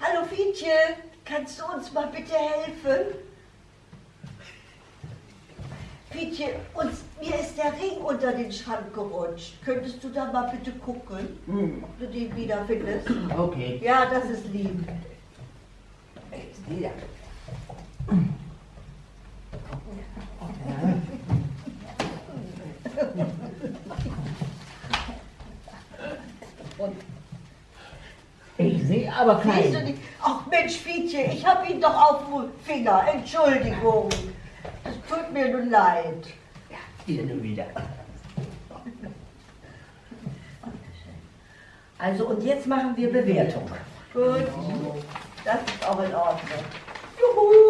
Hallo Fietje, kannst du uns mal bitte helfen? Fietje, uns, mir ist der Ring unter den Schrank gerutscht. Könntest du da mal bitte gucken, Hm, ob du den wiederfindest? okay. Ja, das ist lieb. Ja. Ich sehe aber Siehst du keinen. nicht? Ach Mensch, Fietje, ich hab ihn doch auf dem Finger. Entschuldigung. Tut mir nun leid. Hier nun wieder. Also und jetzt machen wir Bewertung. Gut, das ist auch in Ordnung. Juhu.